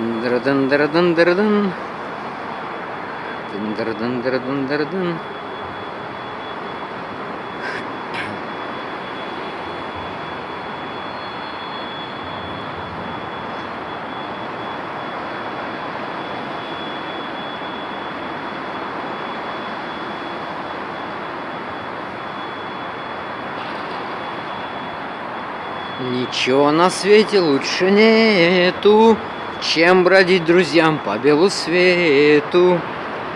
Дын-дыр-дын-дыр-дын-дыр-дын. Дын-дыр-дын-дыр-дын-дыр-дын. Ничего на свете лучше нету, чем бродить друзьям по белу свету.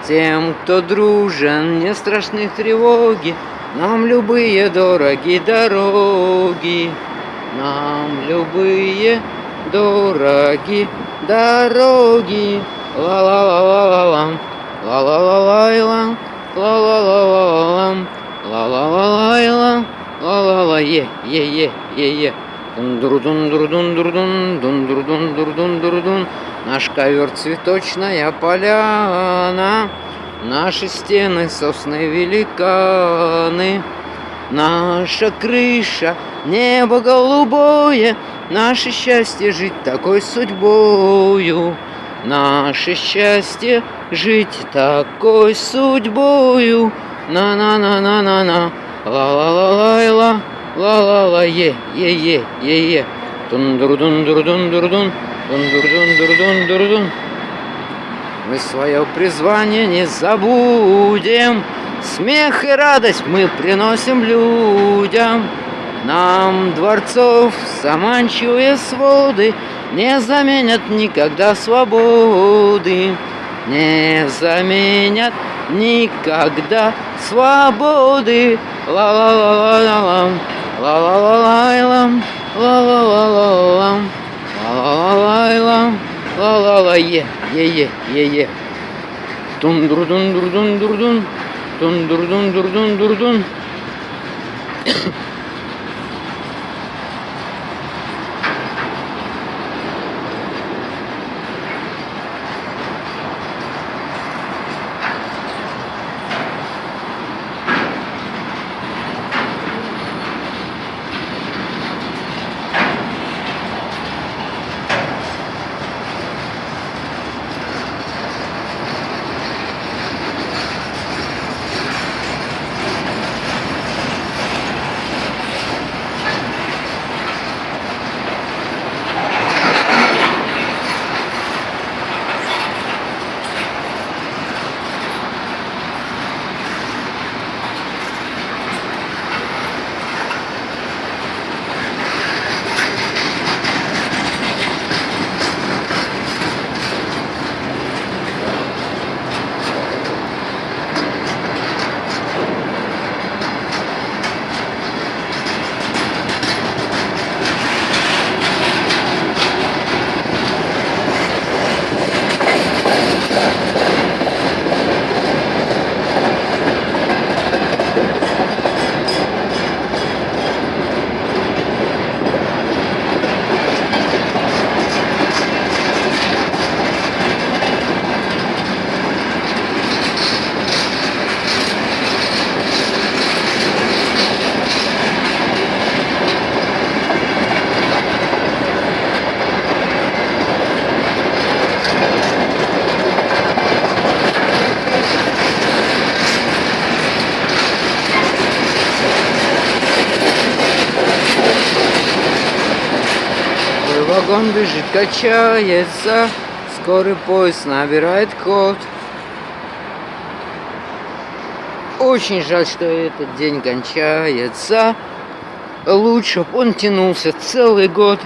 Тем, кто дружен, не страшны тревоги, Нам любые дороги дороги. Нам любые дороги дороги. Ла-ла-ла-ла-ла-лам, ла-ла-ла-лай-лам, ла-ла-ла-ла-лам, ла-ла-ла-лай-лам, ла-ла-ла, е-е-е-е-е. Дун-дур-дун-дур-дун-дур-дун, дун-дур-дун-дур-дун-дур-дун. Наш ковер цветочная поляна, Наши стены сосны великаны, Наша крыша небо голубое, Наше счастье жить такой судьбою. Наше счастье жить такой судьбою. На-на-на-на-на-на, ла-ла-ла-лай-ла, ла-ла-ла, е-е-е-е-е. Дун-дур-дун-дур-дун-дур-дун, дун-дур-дун-дур-дун-дур-дун. Мы свое призвание не забудем, Смех и радость мы приносим людям. Нам дворцов заманчивые своды Не заменят никогда свободы, Не заменят никогда свободы. Ла-ла-ла-ла-лам, Ла-ла-ла-лайлам, ла-ла-ла-лалам, ла-ла-ла-лайлам, durdun, durdun, durdun, е, е, е, е, е. Дундурдун, дурдун, дурдун, дундурдун. Вагон бежит, качается, скорый поезд набирает ход. Очень жаль, что этот день кончается. Лучше б он тянулся целый год.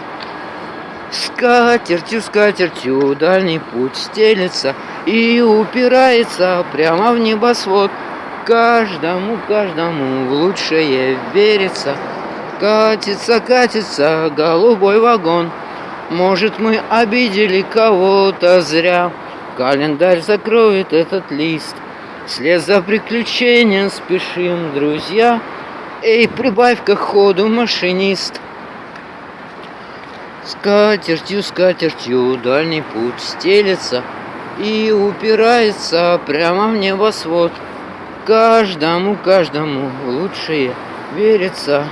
Скатертью, скатертью дальний путь стелется И упирается прямо в небосвод. Каждому, каждому в лучшее верится. Катится, катится голубой вагон. Может, мы обидели кого-то зря. Календарь закроет этот лист. Вслед за приключением спешим, друзья. Эй, прибавь-ка ходу, машинист. Скатертью, скатертью дальний путь стелется И упирается прямо в небосвод. Каждому, каждому лучшее верится.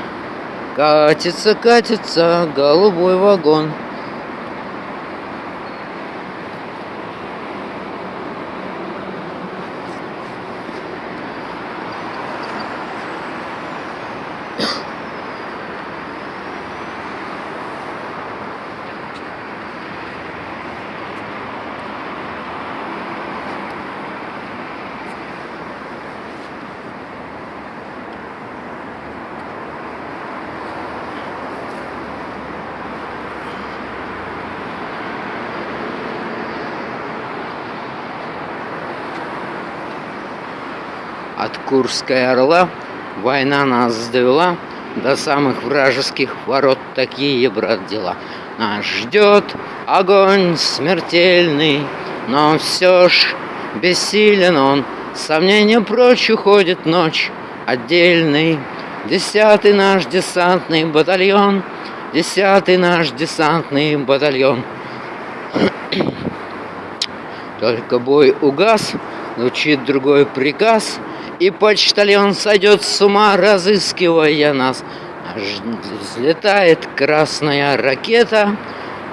Катится, катится голубой вагон. От Курской Орла война нас довела До самых вражеских ворот такие, брат, дела. Нас ждет огонь смертельный, Но все ж бессилен он. Сомнения прочь уходит ночь отдельный. Десятый наш десантный батальон, Десятый наш десантный батальон. Только бой угас, звучит другой приказ, И почтальон сойдет с ума, разыскивая нас. Взлетает красная ракета,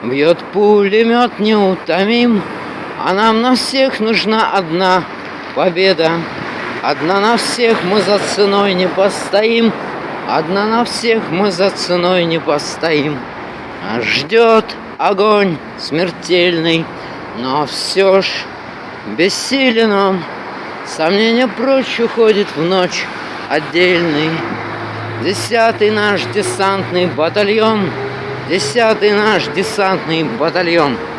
Бьет пулемет неутомим, А нам на всех нужна одна победа. Одна на всех мы за ценой не постоим, Одна на всех мы за ценой не постоим. Ждет огонь смертельный, но все ж бессилен он. Сомнения прочь уходит в ночь отдельный. Десятый наш десантный батальон, Десятый наш десантный батальон —